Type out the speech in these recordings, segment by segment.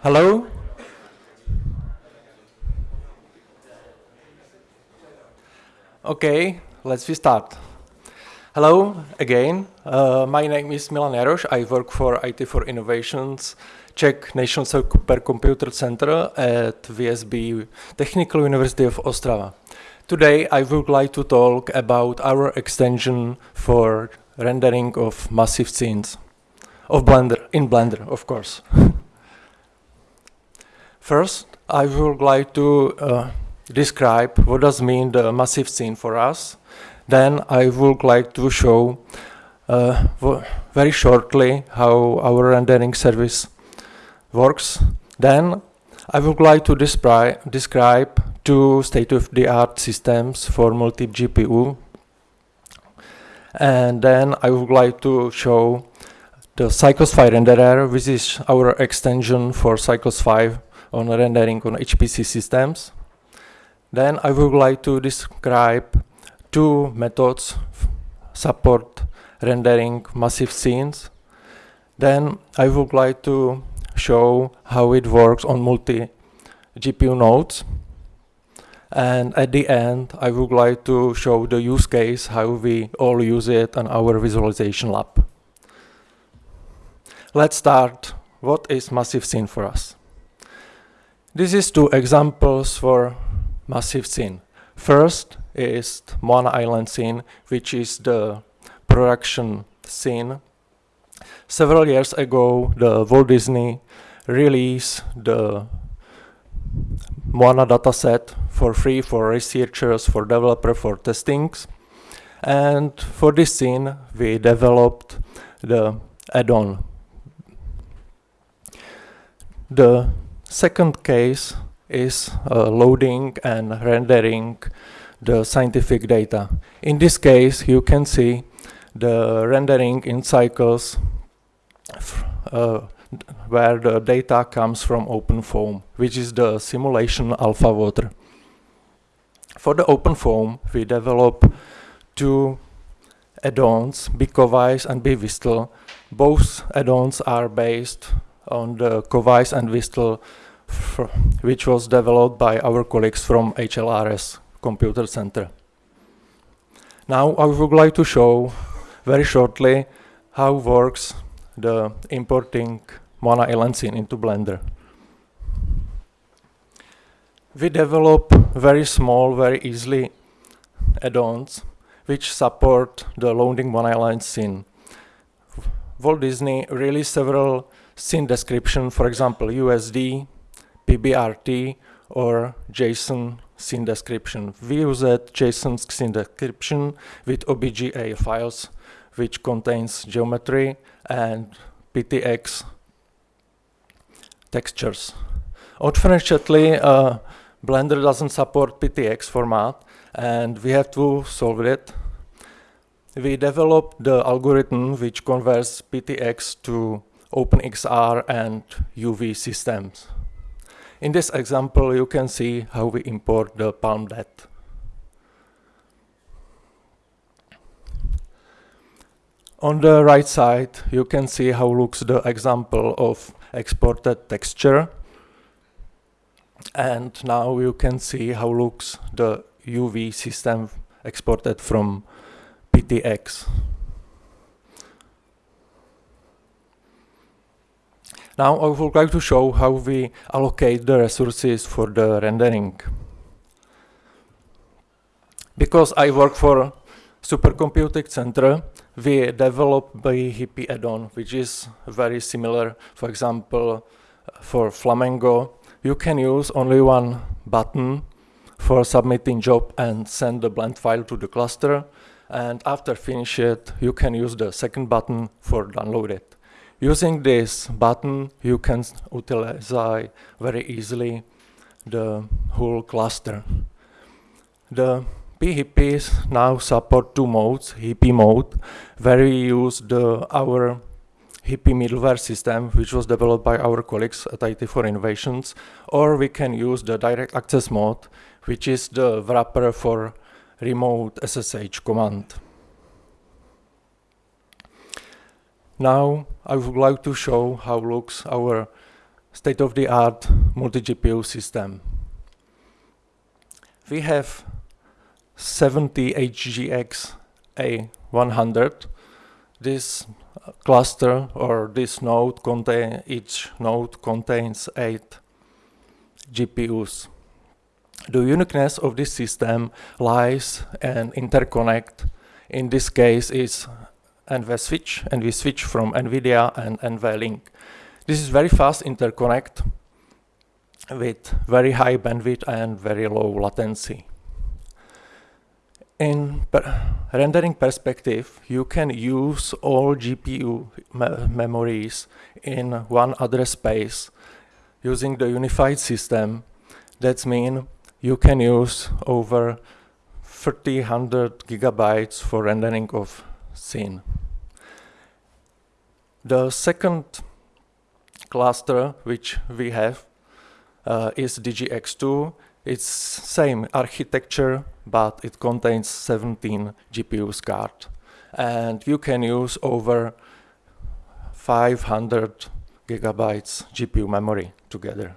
Hello? Okay, let's start. Hello again. Uh, my name is Milan Jaroš. I work for IT4Innovations, Czech National Supercomputer Center at VSB Technical University of Ostrava. Today I would like to talk about our extension for rendering of massive scenes of Blender, in Blender, of course. First, I would like to uh, describe what does mean the massive scene for us. Then I would like to show uh, very shortly how our rendering service works. Then I would like to describe, two state-of-the-art systems for multi-GPU. And then I would like to show the Cycles-Phi renderer, which is our extension for Cycles 5 on rendering on HPC systems. Then I would like to describe two methods support rendering massive scenes. Then I would like to show how it works on multi GPU nodes. And at the end, I would like to show the use case, how we all use it on our visualization lab. Let's start. What is massive scene for us? This is two examples for massive scene. First is Moana Island scene, which is the production scene. Several years ago, the Walt Disney released the Moana dataset for free for researchers, for developer, for testings. And for this scene, we developed the add-on. The second case is uh, loading and rendering the scientific data. In this case, you can see the rendering in cycles uh, where the data comes from OpenFOAM, which is the simulation alpha water. For the OpenFOAM, we develop two add-ons, BCoWISE and BWSTL. Both add-ons are based on the COVISE and Vistle which was developed by our colleagues from HLRS Computer Center. Now I would like to show very shortly how works the importing Moana Island scene into Blender. We develop very small, very easily add-ons which support the loading Moana scene. Walt Disney released several scene description, for example, USD, PBRT or JSON scene description. We use that JSON scene description with OBJ files, which contains geometry and PTX textures. Unfortunately, uh, Blender doesn't support PTX format, and we have to solve it. We developed the algorithm which converts PTX to OpenEXR and UV systems. In this example, you can see how we import the PalmDet. On the right side, you can see how looks the example of exported texture. And now you can see how looks the UV system exported from PTX. Now I would like to show how we allocate the resources for the rendering. Because I work for Supercomputing Center, we develop the Hippie add-on, which is very similar. For example, for Flamenco, you can use only one button for submitting job and send the blend file to the cluster. And after finish it, you can use the second button for download it. Using this button, you can utilize very easily the whole cluster. The PHIPPIes now support two modes, HEAppE mode, where we use the, our HEAppE middleware system, which was developed by our colleagues at IT4Innovations, or we can use the direct access mode, which is the wrapper for remote SSH command. Now I would like to show how looks our state-of-the-art multi-GPU system. We have 70 HGX A100. This cluster or this node contain each node contains eight GPUs. The uniqueness of this system lies in interconnect. In this case is NVSwitch, and we switch from NVIDIA and NVLink. This is very fast interconnect with very high bandwidth and very low latency. In per rendering perspective, you can use all GPU me memories in one address space using the unified system. That means you can use over 300 gigabytes for rendering of scene. The second cluster which we have uh, is DGX2. It's same architecture, but it contains 17 GPUs card. And you can use over 500 gigabytes GPU memory together.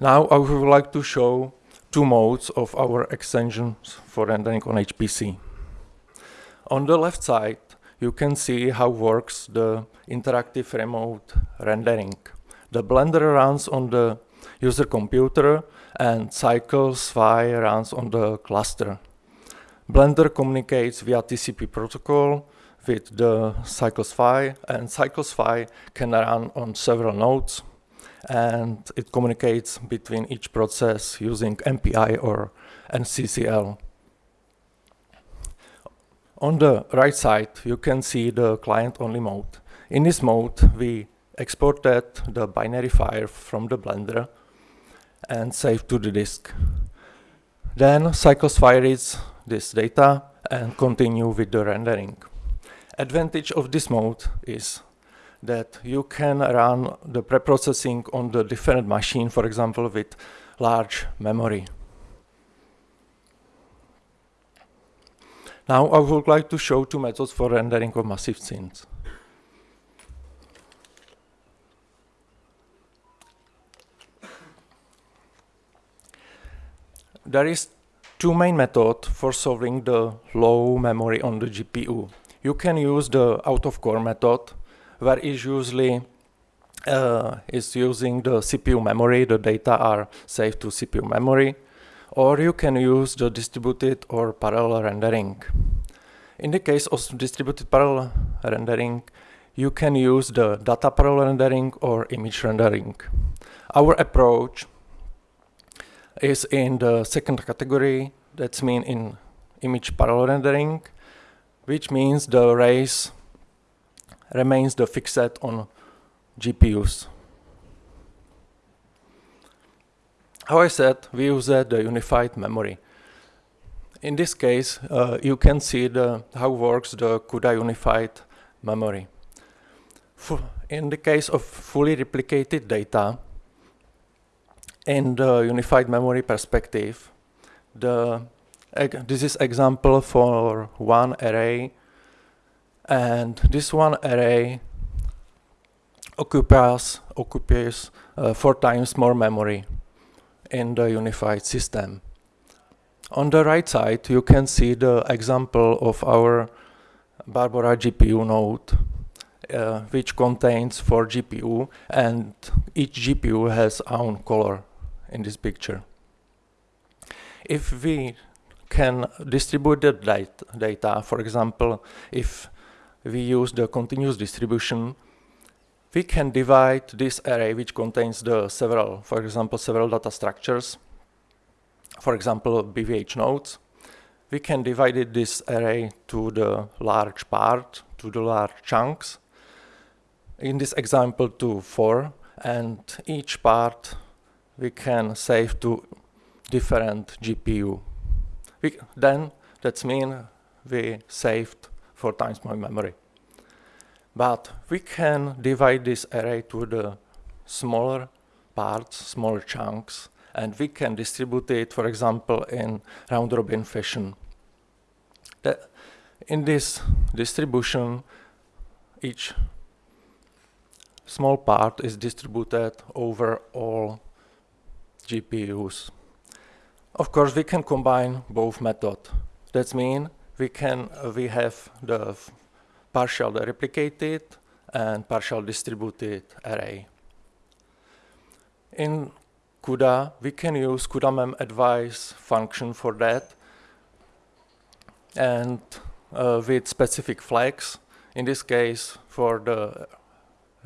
Now I would like to show two modes of our extensions for rendering on HPC. On the left side, you can see how works the interactive remote rendering. The Blender runs on the user computer and Cycles-Phi runs on the cluster. Blender communicates via TCP protocol with the Cycles-Phi and Cycles-Phi can run on several nodes and it communicates between each process using MPI or NCCL. On the right side, you can see the client-only mode. In this mode, we exported the binary file from the Blender and save to the disk. Then Cycles-Phi reads this data and continue with the rendering. Advantage of this mode is that you can run the preprocessing on the different machine, for example, with large memory. Now I would like to show two methods for rendering of massive scenes. There is two main methods for solving the low memory on the GPU. You can use the out-of-core method, where is usually uh, is using the CPU memory, the data are saved to CPU memory, or you can use the distributed or parallel rendering. In the case of distributed parallel rendering, you can use the data parallel rendering or image rendering. Our approach is in the second category, that's mean in image parallel rendering, which means the arrays remains the fixed set on GPUs. How I said, we use uh, the unified memory. In this case, uh, you can see the, how works the CUDA unified memory. in the case of fully replicated data, in the unified memory perspective, the, this is example for one array and this one array occupies, occupies uh, four times more memory in the unified system. On the right side, you can see the example of our Barbora GPU node, uh, which contains four GPU, and each GPU has own color in this picture. If we can distribute the data, for example, if we use the continuous distribution, we can divide this array which contains the several, for example, several data structures, for example, BVH nodes. We can divide this array to the large part, to the large chunks. In this example to four, and each part we can save to different GPU. We, then that means we saved four times more memory. But we can divide this array to the smaller parts, smaller chunks, and we can distribute it, for example, in round-robin fashion. The, in this distribution, each small part is distributed over all GPUs. Of course, we can combine both methods. That means we can we have the partial replicated and partial distributed array. In CUDA, we can use cudaMemAdvise function for that and uh, with specific flags. In this case, for the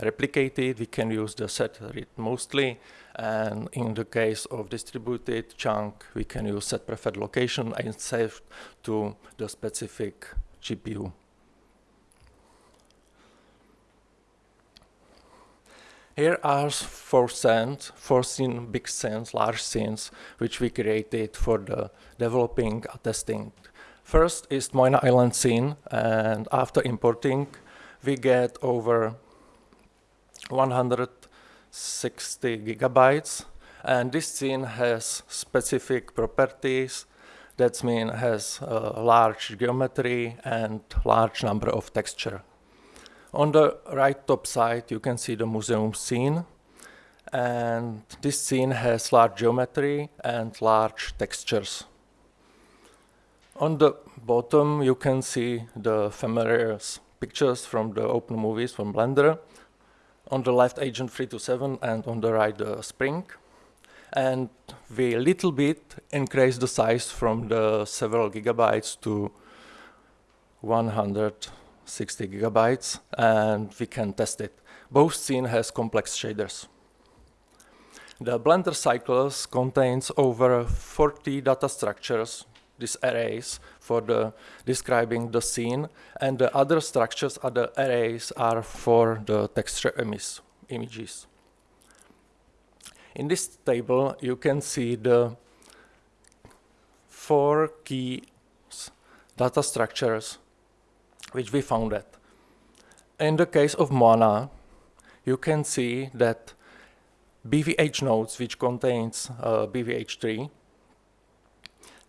replicated, we can use the set read mostly, and in the case of distributed chunk, we can use set preferred location and save to the specific GPU. Here are four scenes, four scene, big scenes, large scenes, which we created for the developing testing. First is Moana Island scene, and after importing, we get over 160 gigabytes, and this scene has specific properties. That means has a large geometry and large number of texture. On the right top side, you can see the museum scene. And this scene has large geometry and large textures. On the bottom, you can see the familiar pictures from the open movies from Blender. On the left, Agent 327, and on the right, the Spring. And we little bit increase the size from the several gigabytes to 160 gigabytes, and we can test it. Both scene has complex shaders. The Blender cycles contains over 40 data structures, these arrays, for the describing the scene, and the other structures, other arrays, are for the texture images. In this table, you can see the four key data structures which we found that. In the case of Moana, you can see that BVH nodes, which contains uh, BVH tree,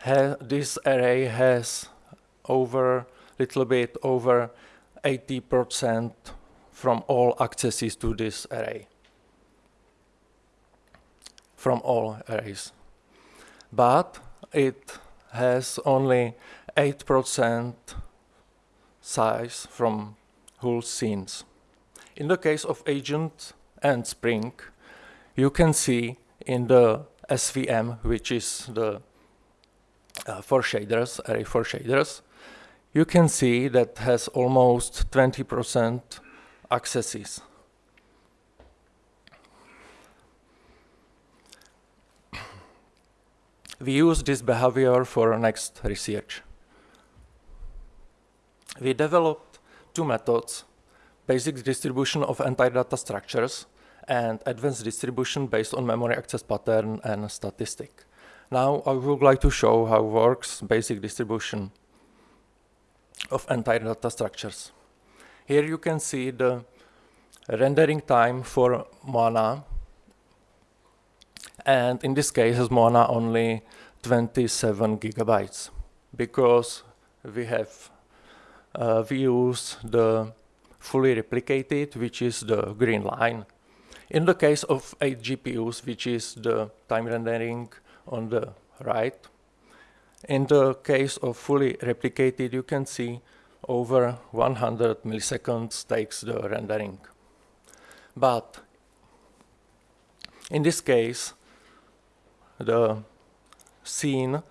this array has over, little bit over 80% from all accesses to this array. From all arrays. But it has only 8% size from whole scenes. In the case of agent and spring, you can see in the SVM, which is the uh, for shaders, array for shaders, you can see that has almost 20% accesses. We use this behavior for next research we developed two methods, basic distribution of entire data structures and advanced distribution based on memory access pattern and statistic. Now I would like to show how works basic distribution of entire data structures. Here you can see the rendering time for Moana and in this case is Moana only 27 gigabytes because we have uh, we use the fully replicated, which is the green line. In the case of 8 GPUs, which is the time rendering on the right, in the case of fully replicated, you can see over 100 milliseconds takes the rendering. But in this case, the scene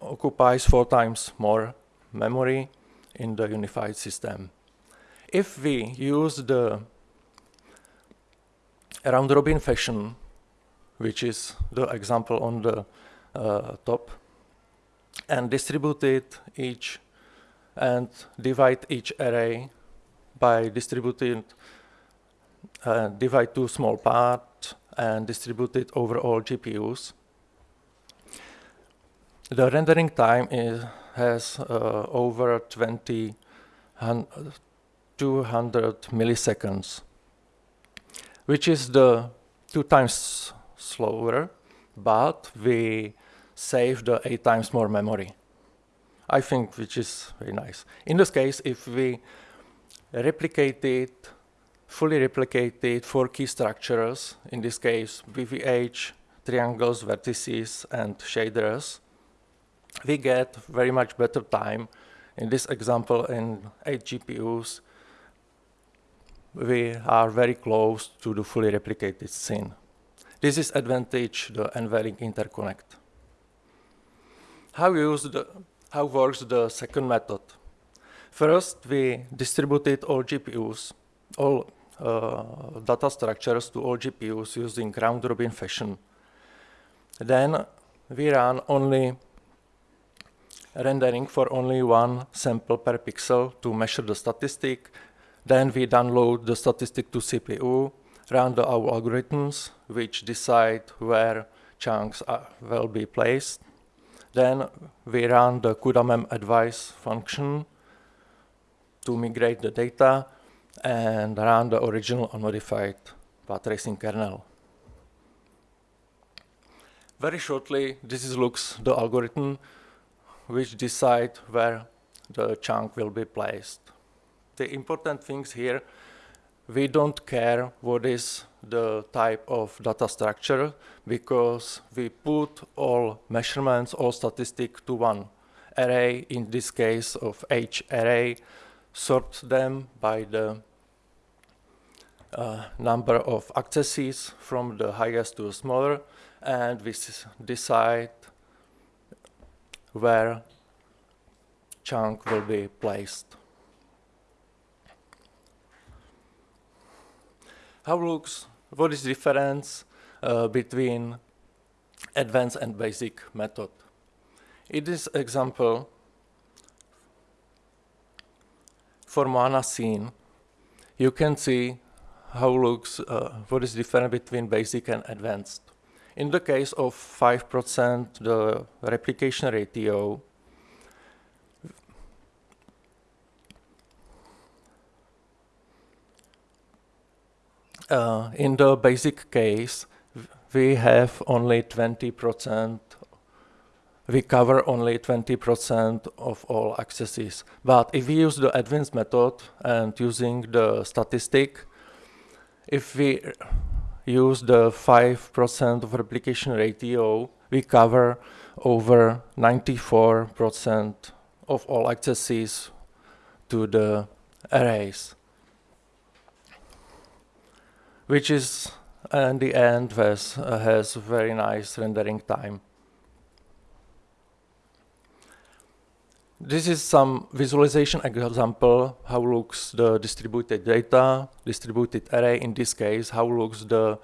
occupies four times more memory in the unified system. If we use the round-robin fashion, which is the example on the uh, top, and distribute it each and divide each array by distributing uh, divide two small parts and distribute it over all GPUs. The rendering time is has uh, over 20, 200 milliseconds, which is the two times slower, but we save the eight times more memory. I think which is very nice. In this case, if we replicate it fully replicated four key structures, in this case BVH, triangles, vertices, and shaders, we get very much better time. In this example, in 8 GPUs, we are very close to the fully replicated scene. This is advantage the NVLink interconnect. How, use the, how works the second method? First, we distributed all GPUs, all uh, data structures to all GPUs using round-robin fashion. Then we run only rendering for only one sample per pixel to measure the statistic. Then we download the statistic to CPU, run the our algorithms, which decide where chunks are, will be placed. Then we run the cudaMemAdvise function to migrate the data and run the original unmodified path tracing kernel. Very shortly, this is looks the algorithm which decide where the chunk will be placed. The important things here, we don't care what is the type of data structure because we put all measurements, all statistics to one array, in this case of H array, sort them by the uh, number of accesses from the highest to the smaller, and we decide where chunk will be placed. How looks, what is difference uh, between advanced and basic method? In this example, for Moana scene, you can see how looks, uh, what is different between basic and advanced. In the case of 5%, the replication ratio, uh, in the basic case, we have only 20% we cover only 20% of all accesses. But if we use the advanced method and using the statistic, if we use the 5% of replication ratio, we cover over 94% of all accesses to the arrays, which is in the end has, uh, has very nice rendering time. This is some visualization example, how looks the distributed data, distributed array, in this case, how looks the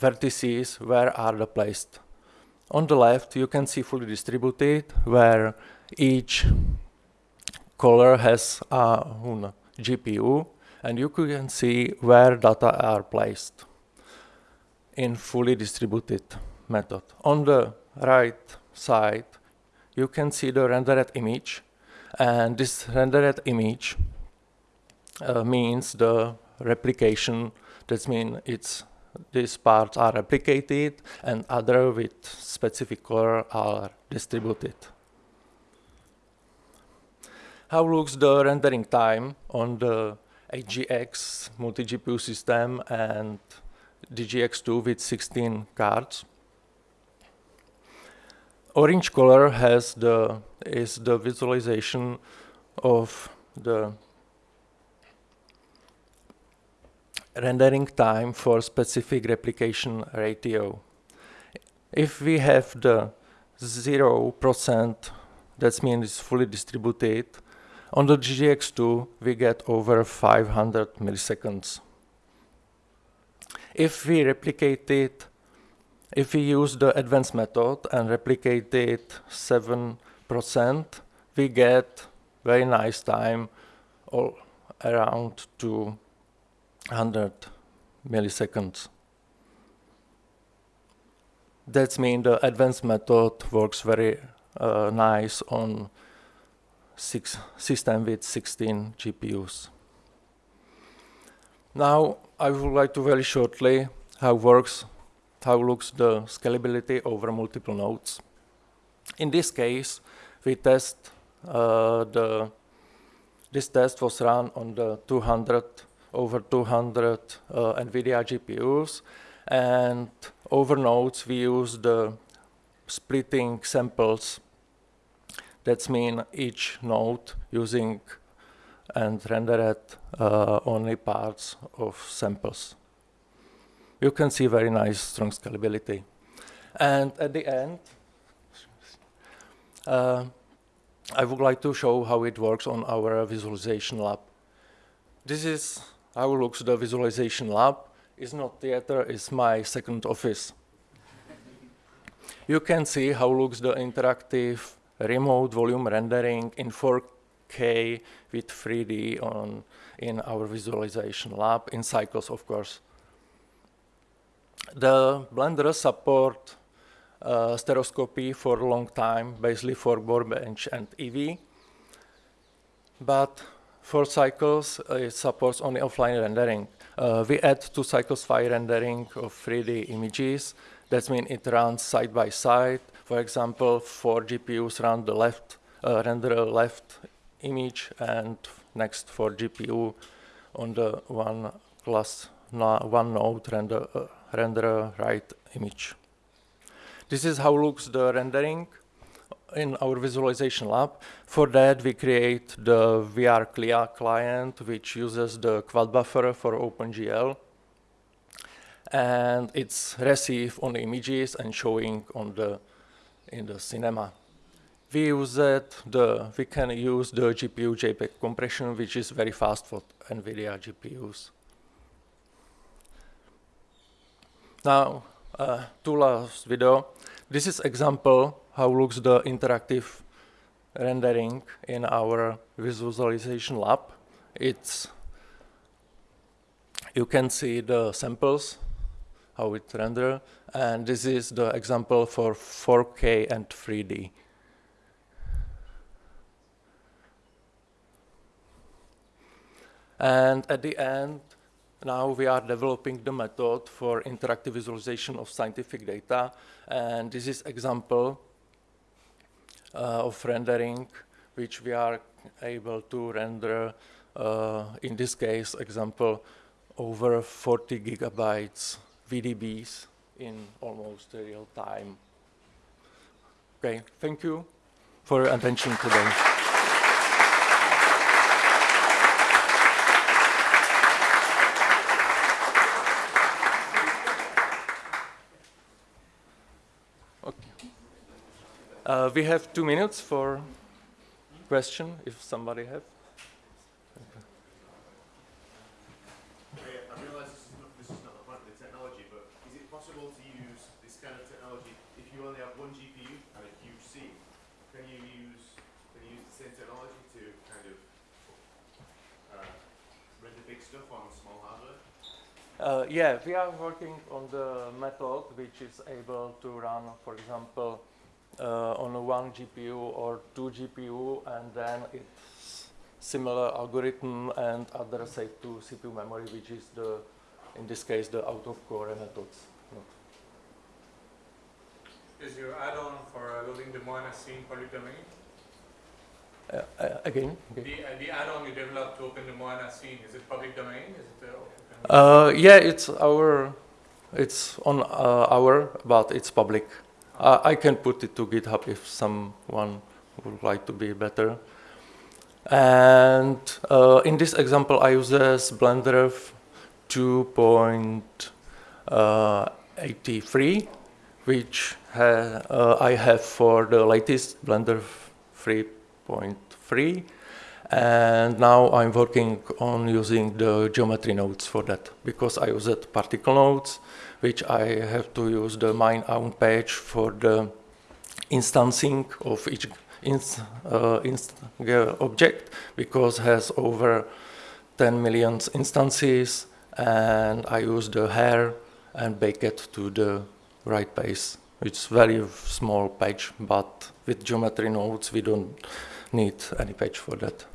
vertices, where are they placed. On the left, you can see fully distributed, where each color has a GPU, and you can see where data are placed in fully distributed method. On the right side, you can see the rendered image and this rendered image uh, means the replication that means it's these parts are replicated and other with specific color are distributed. How looks the rendering time on the HGX multi-GPU system and DGX2 with 16 cards? orange color has the is the visualization of the rendering time for specific replication ratio. If we have the 0%, that means it's fully distributed, on the DGX2 we get over 500 milliseconds. If we replicate it if we use the advanced method and replicate it 7%, we get very nice time all around 200 milliseconds. That means the advanced method works very uh, nice on six system with 16 GPUs. Now I would like to very shortly how works how looks the scalability over multiple nodes. In this case, we test uh, the, this test was run on the 200, over 200 uh, NVIDIA GPUs. And over nodes, we use the splitting samples. That's mean each node using and rendered uh, only parts of samples. You can see very nice strong scalability. And at the end, uh, I would like to show how it works on our visualization lab. This is how looks the visualization lab. It's not theater, it's my second office. you can see how looks the interactive remote volume rendering in 4K with 3D on in our visualization lab, in cycles, of course. The Blender support uh, stereoscopy for a long time, basically for Workbench and Eevee. But for cycles, uh, it supports only offline rendering. Uh, we add to Cycles-Phi rendering of 3D images. That means it runs side by side. For example, four GPUs run the left, uh, render left image and next for GPU on the one class, one node render, uh, render right image. This is how looks the rendering in our visualization lab. For that, we create the VR CLIA client, which uses the quad buffer for OpenGL. And it's receive on images and showing on the in the cinema. We use that the we can use the GPU JPEG compression, which is very fast for NVIDIA GPUs. Now, uh, two last video. This is example how looks the interactive rendering in our visualization lab. It's you can see the samples, how it render, and this is the example for 4K and 3D. And at the end, now we are developing the method for interactive visualization of scientific data. And this is example uh, of rendering, which we are able to render, uh, in this case, example, over 40 gigabytes VDBs in almost real time. Okay, thank you for your attention today. Uh, we have two minutes for question, if somebody have. I realise this is, not, this is not the point of the technology, but is it possible to use this kind of technology if you only have one GPU and a huge scene? Can you use can you use the same technology to kind of uh, render big stuff on small hardware? Uh, yeah, we are working on the method which is able to run, for example, uh, on one GPU or two GPU, and then it's similar algorithm and other say to CPU memory, which is the, in this case, the out-of-core methods. Is your add-on for uh, loading the Moana scene public domain? Uh, uh, again? The, uh, the add-on you developed to open the Moana scene, is it public domain? Is it uh, uh yeah, it's our, it's on uh, our, but it's public. Uh, I can put it to GitHub if someone would like to be better. And uh, in this example, I use Blender 2.83, which ha uh, I have for the latest Blender 3.3. And now I'm working on using the geometry nodes for that because I use it particle nodes which I have to use the mine own page for the instancing of each inst, uh, inst object because has over 10 million instances and I use the hair and bake it to the right pace. It's very small page, but with geometry nodes we don't need any page for that.